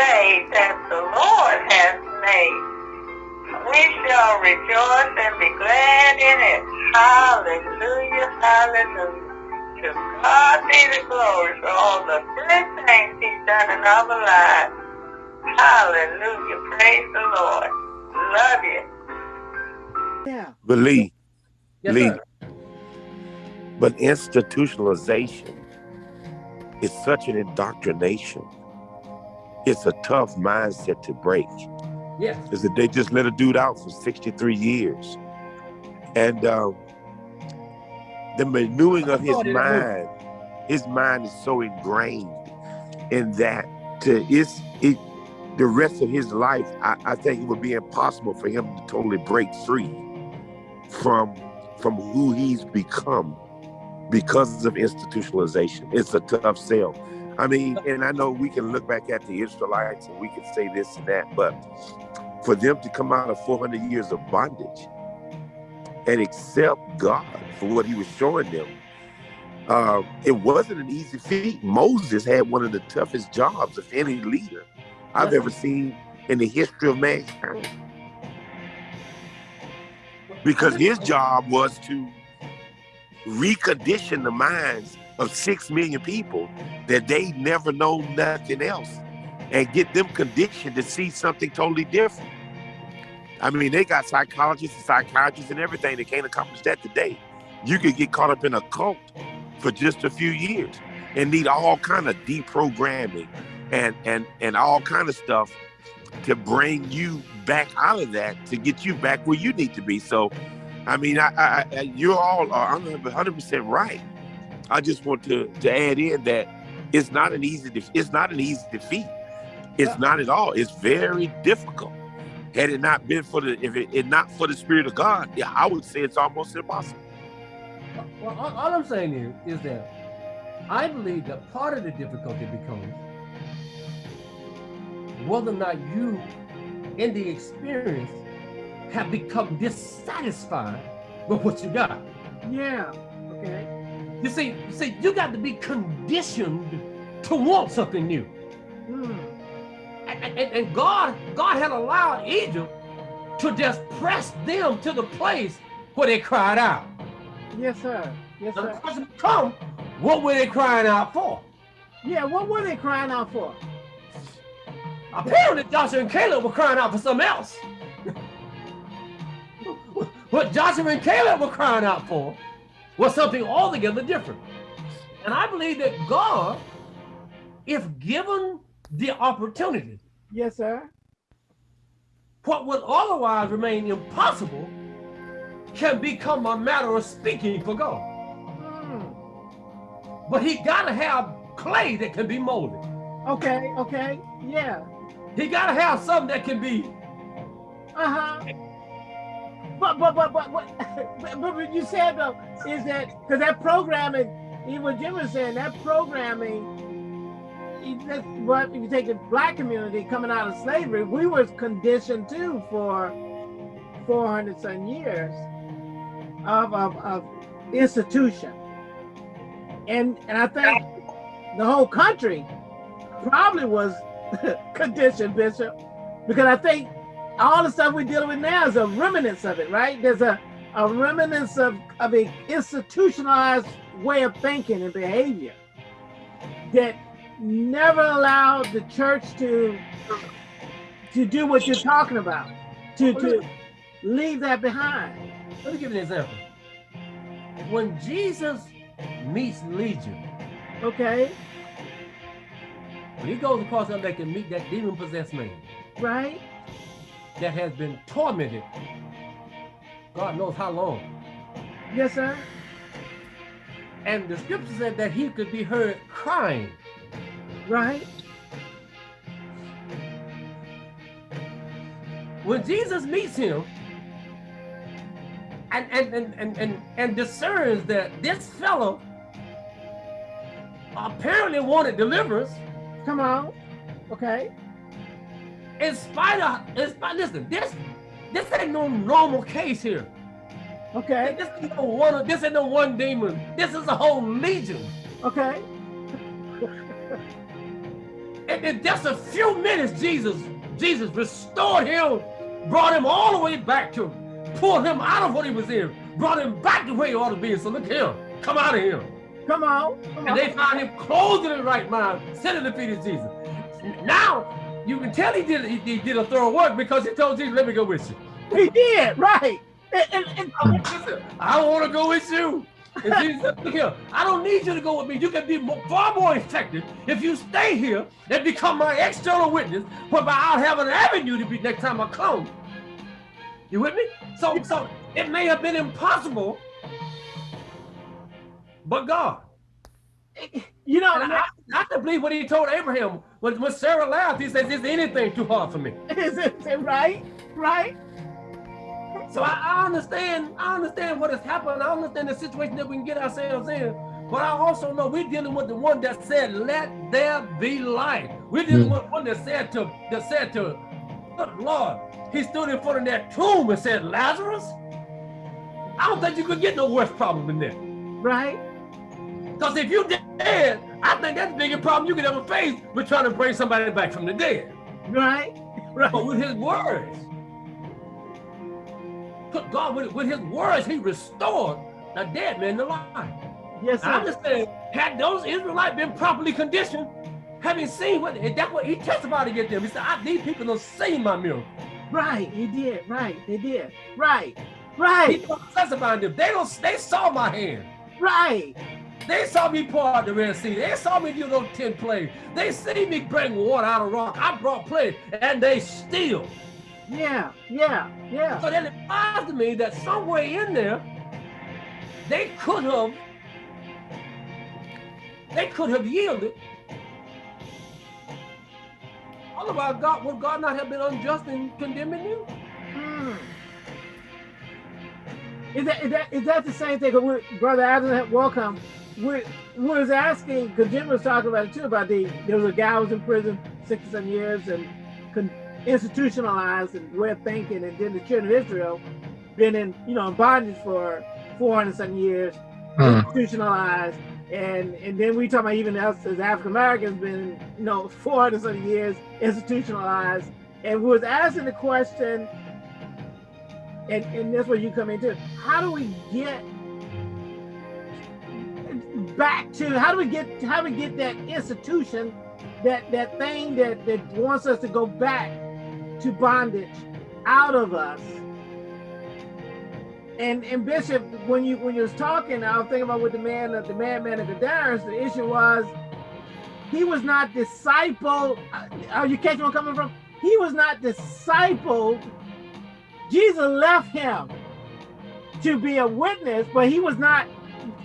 day that the Lord has made. We shall rejoice and be glad in it. Hallelujah, hallelujah. To God be the glory for all the good things he's done in our lives. Hallelujah, praise the Lord. Love you. Yeah. But Lee, Yes, Lee, sir. but institutionalization is such an indoctrination. It's a tough mindset to break. Yeah. Is that they just let a dude out for 63 years. And um, the renewing of his mind, his mind is so ingrained in that to it's it the rest of his life, I, I think it would be impossible for him to totally break free from from who he's become because of institutionalization. It's a tough sell. I mean, and I know we can look back at the Israelites and we can say this and that, but for them to come out of 400 years of bondage and accept God for what he was showing them, uh, it wasn't an easy feat. Moses had one of the toughest jobs of any leader I've ever seen in the history of mankind. Because his job was to recondition the minds of six million people that they never know nothing else and get them conditioned to see something totally different. I mean, they got psychologists and psychiatrists and everything. that can't accomplish that today. You could get caught up in a cult for just a few years and need all kind of deprogramming and and and all kind of stuff to bring you back out of that to get you back where you need to be. So, I mean, I, I, I you all are 100 percent right. I just want to to add in that it's not an easy def- it's not an easy defeat. It's Yeah. not at all. It's very difficult. Had it not been for the if it, it not for the spirit of God, yeah, I would say it's almost impossible. Well, all, all I'm saying is, is that I believe that part of the difficulty becomes whether or not you, in the experience, have become dissatisfied with what you got. Yeah. Okay. You see, you see, you got to be conditioned to want something new. Hmm. And, and, and God, God had allowed Egypt to just press them to the place where they cried out. Yes, sir. Yes, Now the sir. question come, what were they crying out for? Yeah. What were they crying out for? Apparently, Joshua and Caleb were crying out for something else. what Joshua and Caleb were crying out for was something altogether different. And I believe that God, if given the opportunity, Yes, sir. what would otherwise remain impossible can become a matter of speaking for God. Hmm. But he gotta have clay that can be molded. Okay. Okay. Yeah. He gotta have something that can be Uh huh. But but but but but, but, what you said though is that because that programming, even what Jim was saying, that programming. That's if you take the black community coming out of slavery, we were conditioned too for 400 some years of, of, of institution. And and I think the whole country probably was conditioned, Bishop, because I think all the stuff we're dealing with now is a remnants of it, right? There's a, a remnants of, of a institutionalized way of thinking and behavior that never allowed the church to to do what you're talking about, to, to leave that behind. Let me give you an example. When Jesus meets Legion, Okay, when he goes across that lake and meet that demon-possessed man right? That has been tormented, God knows how long. Yes, sir. And the scripture said that he could be heard crying. Right. When Jesus meets him and and and and, and, and discerns that this fellow apparently wanted deliverance, Come on. Okay. In spite of in spite, listen, this this ain't no normal case here. Okay. This ain't no one. This ain't no one demon. This is a whole legion. Okay. And, in just a few minutes, Jesus, Jesus restored him, brought him all the way back to him, pulled him out of what he was in, brought him back to where he ought to be. So look at him, come out of here. Come on. Come And on. they found him clothed in the right mind, sitting at the feet of Jesus. Now, you can tell he did, he, he did a thorough work because he told Jesus, let me go with you. He did, right. And, and, and- I want- listen, I want to go with you. Jesus here, I don't need you to go with me. You can be more, far more effective if you stay here and become my external witness, whereby I'll have an avenue to be next time I come. You with me? So, so it may have been impossible, but God. you know, And I, I can believe what he told Abraham when, when Sarah laughed. He says, "Is anything too hard for me?" is it right? Right? So I, I understand. I understand what has happened. I understand the situation that we can get ourselves in. But I also know we're dealing with the one that said, "Let there be light." We're dealing hmm. with one that said to that said to good Lord. He stood in front of that tomb and said, "Lazarus." I don't think you could get no worse problem than that. Right? Because if you dead, I think that's the biggest problem you could ever face with trying to bring somebody back from the dead. Right? Right. But with his words, God with, with his words, he restored the dead man to life. Yes, And I'm just saying, had those Israelites been properly conditioned, having seen what that's what he testified against them. He said, I, need people don't see my miracle. Right. He did. Right. They did. Right. Right. testify to them. They don't they saw my hand. Right. They saw me pour out the Red Sea. They saw me do those 10 plagues. They see me bring water out of rock. I brought plagues, and they still. Yeah. Yeah. Yeah. So then it implies to me that somewhere in there, they could have, they could have yielded. Otherwise, God would God not have been unjust in condemning you? Hmm. Is that, is that is that the same thing? Brother Adam, welcome. We, was asking because Jim was talking about it too. About the there was a guy who was in prison six or seven years and con, institutionalized and way of thinking, and then the children of Israel been in you know in bondage for four hundred some years, hmm. institutionalized, and and then we talk about even us as African Americans been you know four hundred some years institutionalized, and we was asking the question and, and that's where you come into. How do we get back to how do we get how do we get that institution, that that thing that that wants us to go back to bondage out of us? And and Bishop, when you when you was talking, I was thinking about with the man the madman at the Darius, the issue was he was not discipled. Uh, are you catching where I'm coming from? He was not discipled Jesus left him to be a witness, but he was not.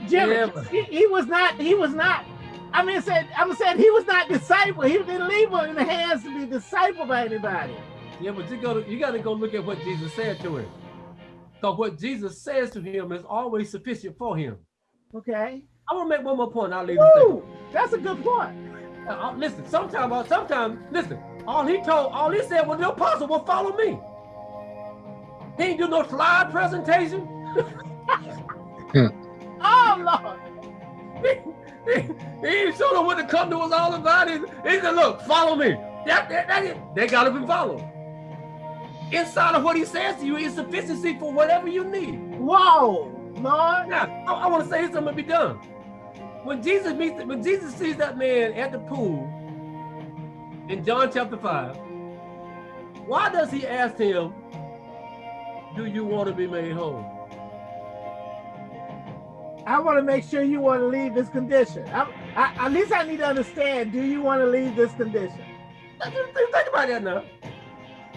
Jimmy, Yeah, but- he, he was not. He was not. I mean, said I'm saying he was not discipled. He didn't leave him in the hands to be discipled by anybody. Yeah, but you go you got to go look at what Jesus said to him. Because what Jesus says to him is always sufficient for him. Okay. I want to make one more point. I'll leave this Woo! That's a good point. Uh, uh, listen, sometimes, sometimes, listen. All he told, all he said was the apostle will follow me. He ain't do no slide presentation. Oh Lord. he, he ain't showed them what the company was all about. He, he said, look, follow me. That, that, that it. They got to be followed. Inside of what he says to you is sufficiency for whatever you need. Whoa, Lord. Now, I, I want to say something to be done. When Jesus meets, when Jesus sees that man at the pool in John chapter five, why does he ask him, "Do you want to be made whole?" I want to make sure you want to leave this condition. I, I, at least I need to understand. Do you want to leave this condition? Think think about that now.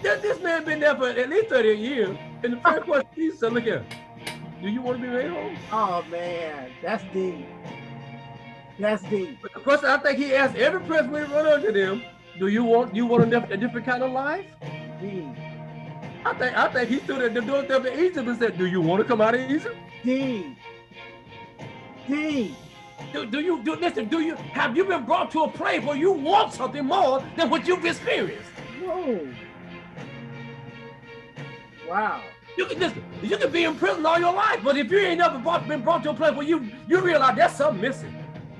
This, this man been there for at least 38 years. And the first question he said, look here, do you want to be made whole? Oh man, that's deep. That's deep. But the question I think he asked every person he run into them, do you want you want a, diff- a different kind of life? Deep. I think I think he stood at the doorstep of Egypt and said, Do you want to come out of Egypt? Deep. Deep. Do, do you do listen, do you have you been brought to a place where you want something more than what you've experienced? Whoa. Wow. You can just you can be in prison all your life, but if you ain't ever brought, been brought to a place where you you realize there's something missing.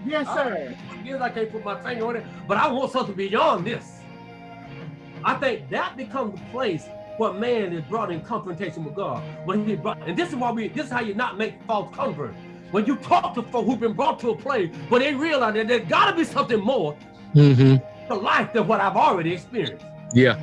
Yes, sir. is. I can't put my finger on it, but I want something beyond this. I think that becomes the place where man is brought in confrontation with God. When he brought, and this is why we, this is how you not make false converts. When you talk to folks who've been brought to a place where they realize that there's got to be something more Mm-hmm. to life than what I've already experienced. Yeah.